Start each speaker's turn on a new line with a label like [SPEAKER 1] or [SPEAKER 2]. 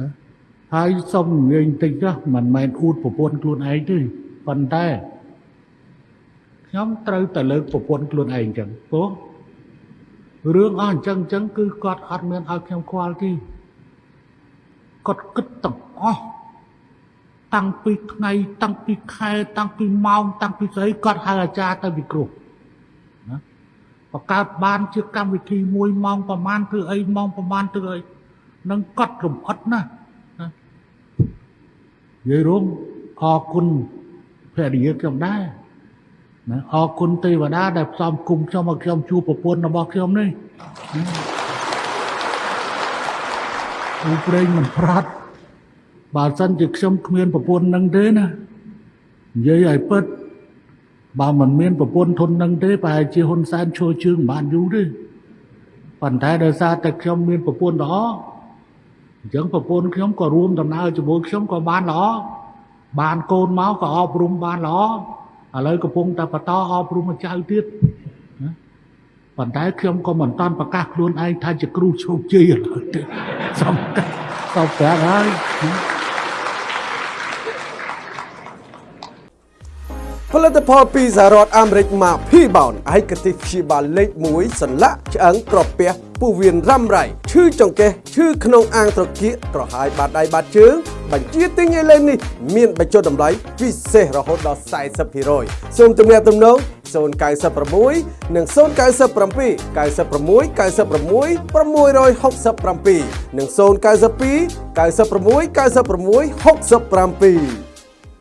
[SPEAKER 1] ណាហើយសុំនិយាយបន្តិចចុះមិនមែនអួតប្រពន្ធខ្លួនឯងទេប៉ុន្តែខ្ញុំត្រូវតែលើកប្រពន្ធខ្លួនឯងចឹងព្រោះរឿងអស់អញ្ចឹងអញ្ចឹងគឺគាត់អត់មានឲ្យខ្ញុំខ្វល់ទេគាត់គិតទាំងអស់តាំងពីថ្ងៃតាំងពីខែតាំងពីម៉ោងតាំងពីស្អីគាត់ហៅអាចារ្យទៅវិគ្រោះណាបង្កើតបានជាកម្មវិធីមួយម៉ោងប្រហែលធ្វើអីម៉ោងប្រហែលធ្វើអី នឹងកត់រំអិតណាណានិយាយរងអរគុណភរិយាខ្ញុំដែរណាអរគុណទេវតាដែលផ្សំគុំខ្ញុំឲ្យខ្ញុំជួបប្រពន្ធរបស់ខ្ញុំនេះឧប្រេងមិនប្រាត់បើសិនជាខ្ញុំគ្មានប្រពន្ធនឹងទេណានិយាយឲ្យពិតបើមិនមានប្រពន្ធធននឹងទេប្រហែលជាហ៊ុនសែនឈរជើងមិនបានយូរទេប៉ុន្តែដោយសារតែខ្ញុំមានប្រពន្ធល្អ អញ្ចឹងប្រពន្ធខ្ញុំក៏រួមដំណើរជាមួយខ្ញុំក៏បានល្អបានកូនមកក៏អប់រំបានល្អឥឡូវកំពុងតែបន្តអប់រំចៅទៀតណាប៉ុន្តែខ្ញុំក៏មិនតាន់ប្រកាសខ្លួនឯងថាជាគ្រូជោគជ័យឥឡូវទេសំខាន់ទៅប្រាប់ហើយ
[SPEAKER 2] ផលិតផលពីសហរដ្ឋអាមេរិកមក P-Bound ឯកទេសព្យាបាលលេខ1សន្លាក់ឆ្អឹងក្រពះពោះវៀនរ៉ាំរ៉ៃឈឺចង្កេះឈឺក្នុងអាងត្រគាកក្រហាយបាតដៃបាតជើងបញ្ជាទិញឥឡូវនេះមានបញ្ចុះតម្លៃពិសេសរហូតដល់40%សូមទំនាក់ទំនង096និង097 96 96 667និង092 96 96 67